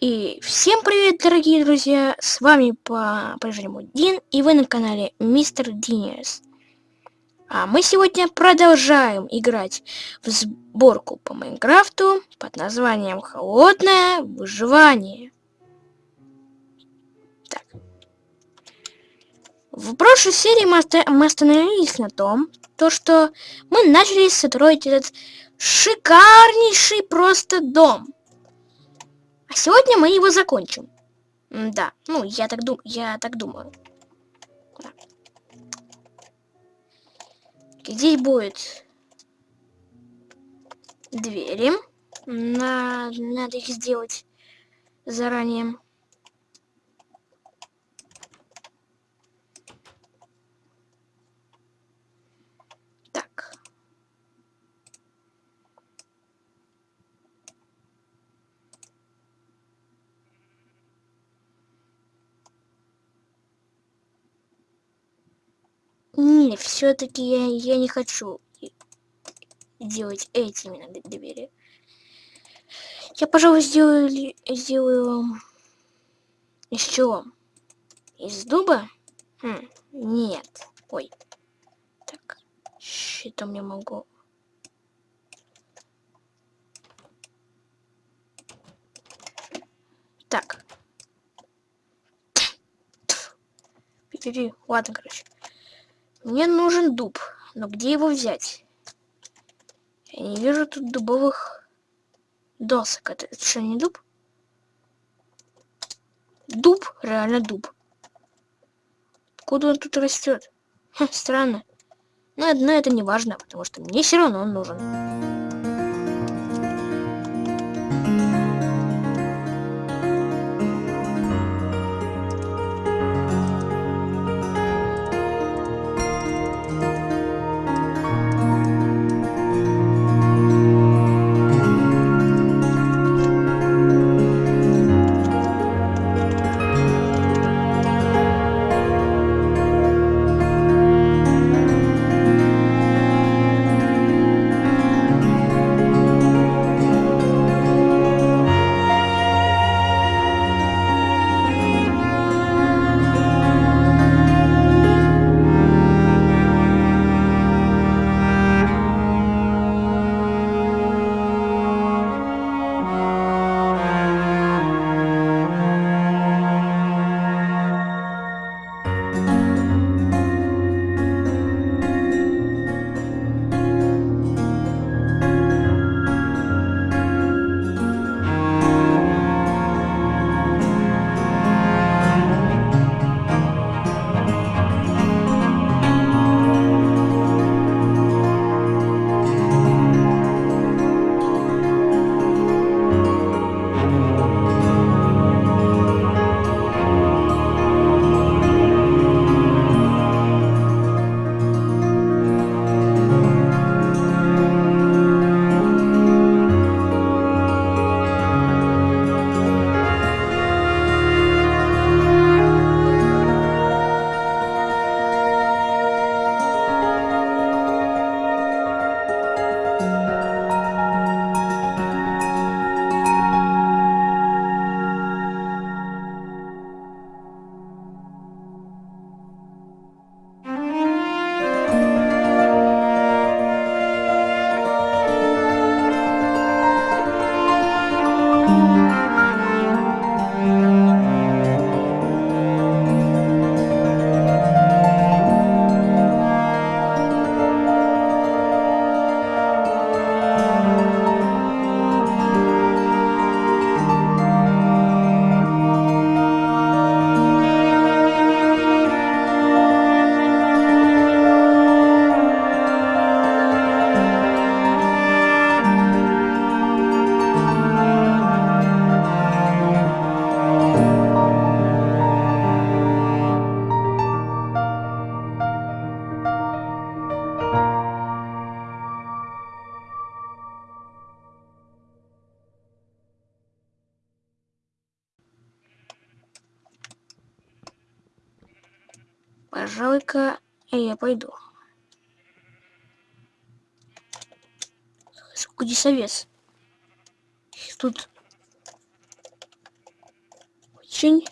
И всем привет, дорогие друзья! С вами по-прежнему Дин, и вы на канале Мистер Динерс. А мы сегодня продолжаем играть в сборку по Майнкрафту под названием Холодное выживание. Так. В прошлой серии мы остановились на том, то что мы начали строить этот шикарнейший просто дом. А сегодня мы его закончим. да, ну, я так, дум я так думаю. Да. Здесь будет двери. На... Надо их сделать заранее. Не, все-таки я, я не хочу делать этими на двери. Я, пожалуй, сделаю, сделаю из чего? Из дуба? Хм, нет. Ой. Так, щитом я могу... Так. Пи-пи-пи. Ладно, короче. Мне нужен дуб. Но где его взять? Я не вижу тут дубовых досок. Это, это что, не дуб? Дуб? Реально дуб. Откуда он тут растет? Хм, странно. Но одно это не важно, потому что мне все равно он нужен. Я пойду. Овец? Их тут очень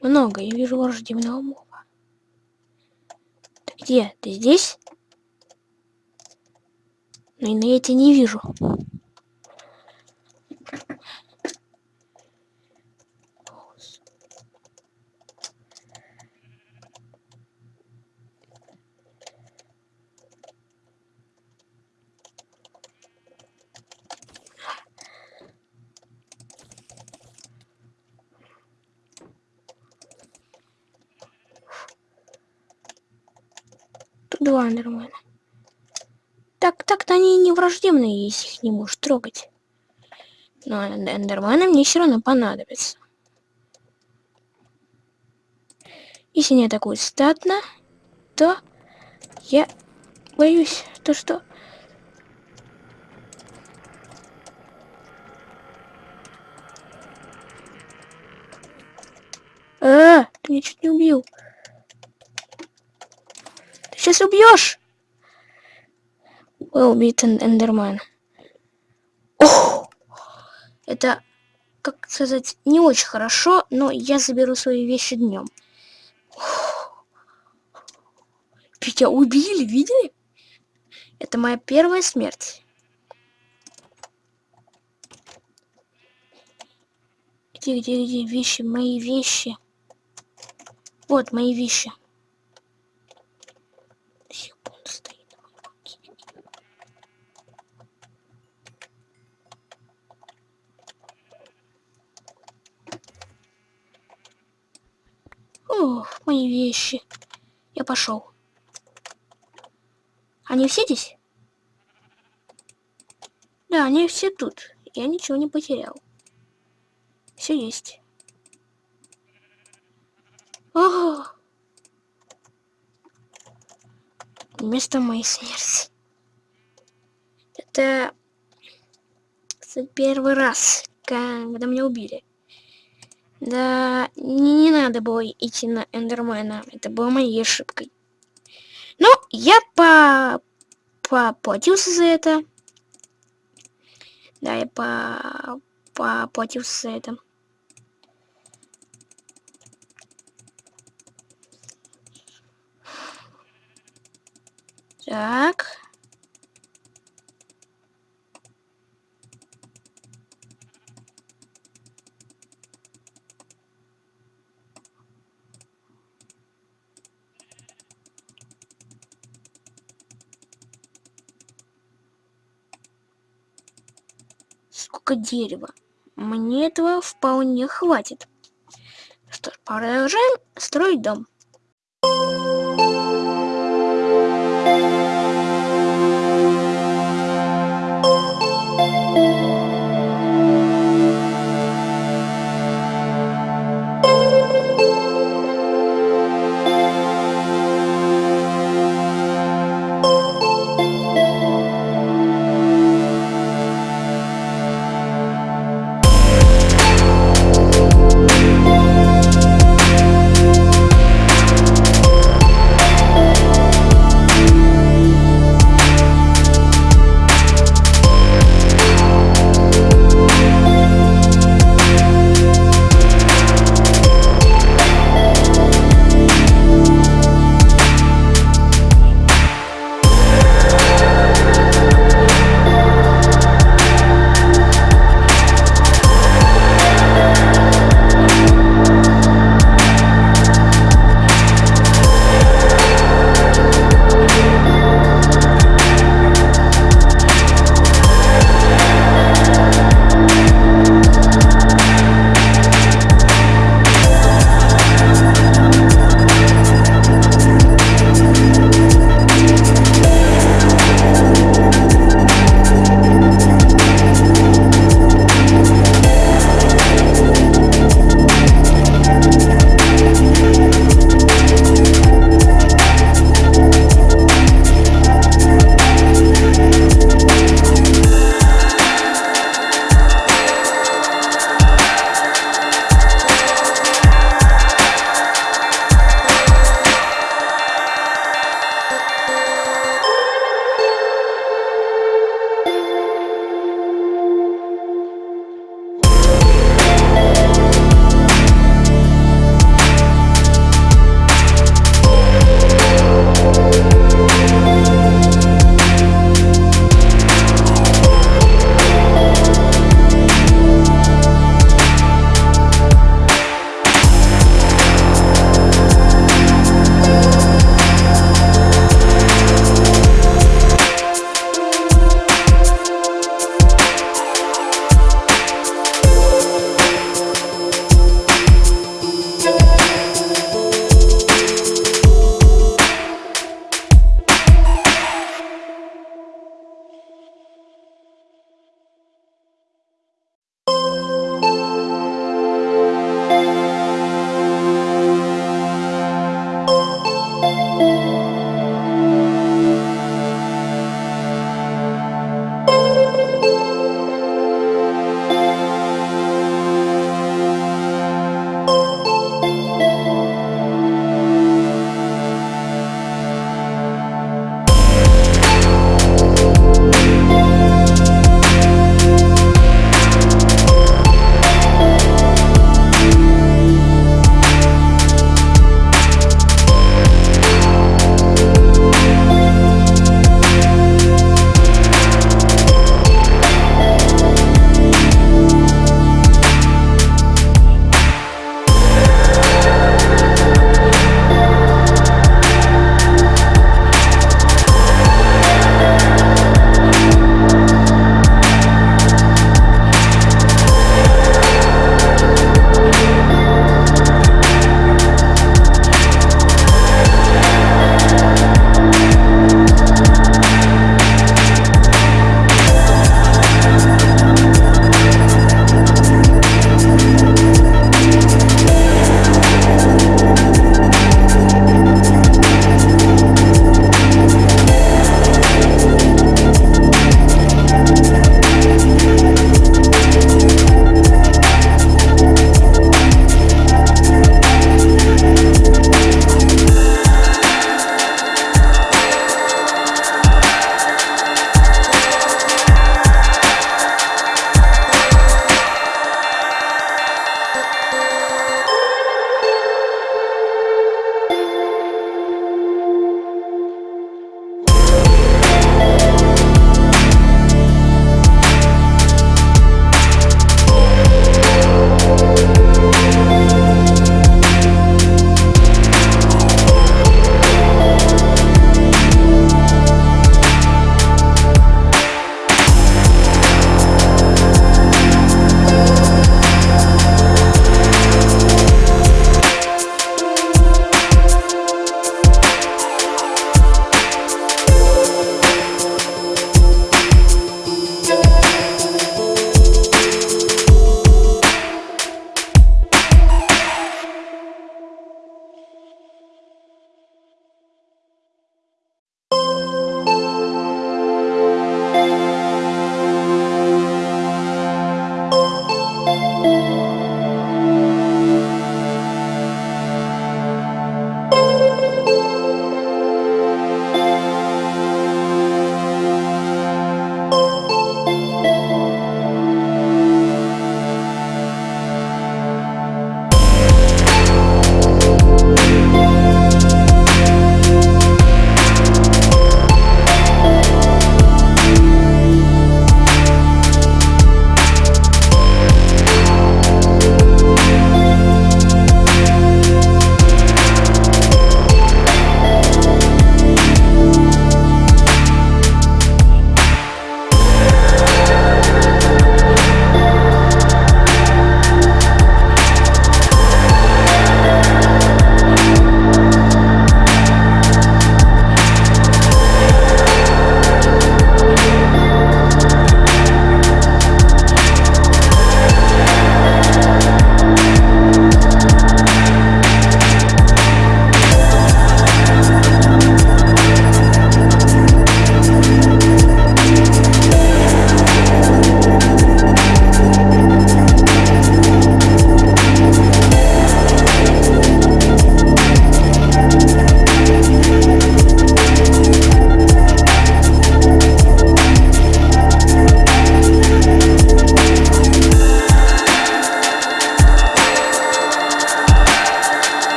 много. Я вижу враждебного моба. Где? Ты здесь? Ну, но я тебя не вижу. Эндермена. Так, так-то они не враждебные, если их не можешь трогать. Но эндермены мне все равно понадобятся. Если не атакуют статно, то я боюсь, то что... А, ты меня чуть не убил сейчас убьешь. Вы убит Эндерман. Ох, это, как сказать, не очень хорошо, но я заберу свои вещи днем. Меня убили, видели? Это моя первая смерть. Где, где, где вещи, мои вещи? Вот мои вещи. Ох, мои вещи. Я пошел. Они все здесь? Да, они все тут. Я ничего не потерял. Все есть. Ого! Место моей смерти. Это первый раз, когда меня убили. Да, не, не надо было идти на Эндермена. Это было моей ошибкой. Но я по... поплатился за это. Да, я по... поплатился за это. Так. Сколько дерева. Мне этого вполне хватит. Что ж, продолжаем строить дом.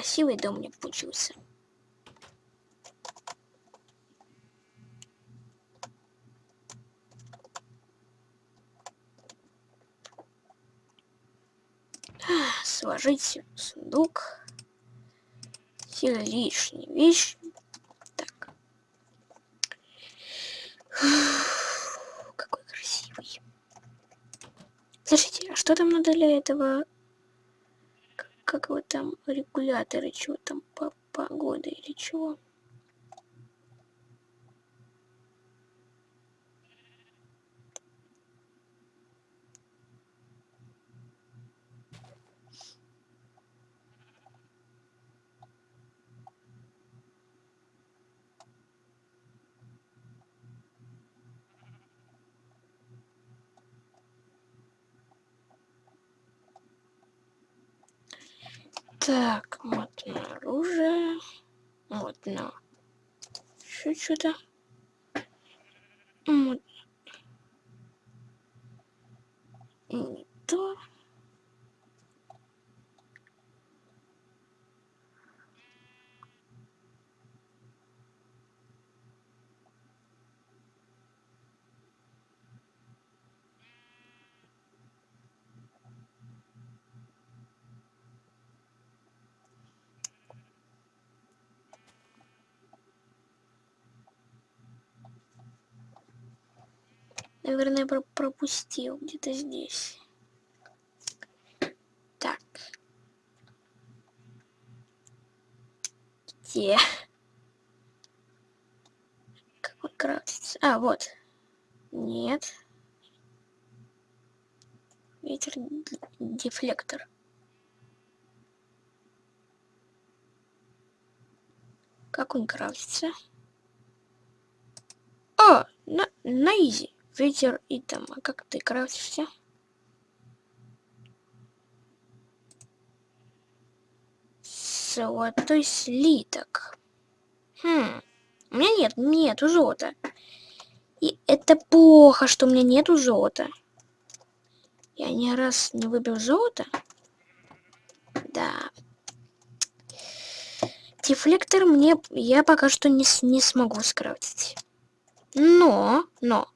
Красивый дом мне получился. Сложить сундук. Все лишние вещи. Так. Какой красивый. Слушайте, а что там надо для этого как вот там регуляторы, чего там по погода или чего. Так, вот оружие. Вот на... Еще что-то. Вот. Не то. Наверное, про пропустил где-то здесь. Так. Где? Как он крафтится? А, вот. Нет. Ветер дефлектор. Как он крафтится? О, на, на изи ветер и там, а как ты крафтишься? Золотой слиток. Хм, у меня нет, нету золота. И это плохо, что у меня нету золота. Я ни раз не выбил золото. Да. Дефлектор мне я пока что не, не смогу скрафтить. Но, но,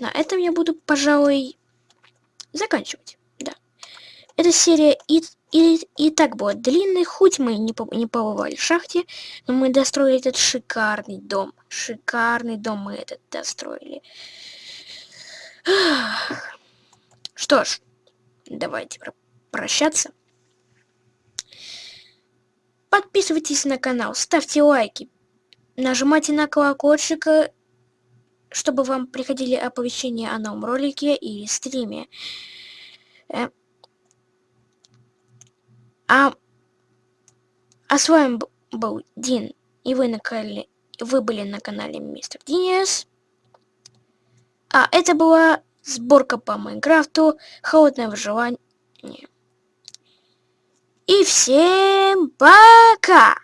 на этом я буду, пожалуй, заканчивать. Да. Эта серия и, и, и так была длинной, хоть мы не, не побывали в шахте, но мы достроили этот шикарный дом. Шикарный дом мы этот достроили. Что ж, давайте прощаться. Подписывайтесь на канал, ставьте лайки, нажимайте на колокольчик чтобы вам приходили оповещения о новом ролике и стриме. Э, а, а с вами был Дин, и вы, на канале, вы были на канале Мистер Диниас. А это была сборка по Майнкрафту, холодное выживание. И всем пока!